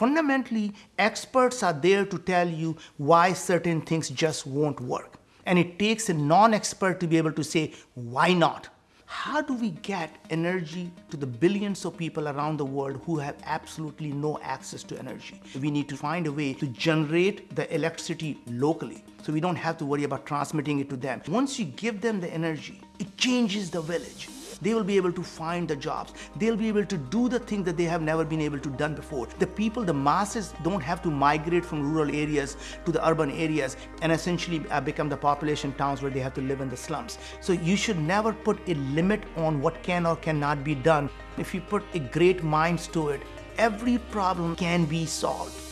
Fundamentally, experts are there to tell you why certain things just won't work. And it takes a non-expert to be able to say, why not? How do we get energy to the billions of people around the world who have absolutely no access to energy? We need to find a way to generate the electricity locally so we don't have to worry about transmitting it to them. Once you give them the energy, it changes the village they will be able to find the jobs. They'll be able to do the things that they have never been able to done before. The people, the masses don't have to migrate from rural areas to the urban areas and essentially uh, become the population towns where they have to live in the slums. So you should never put a limit on what can or cannot be done. If you put a great minds to it, every problem can be solved.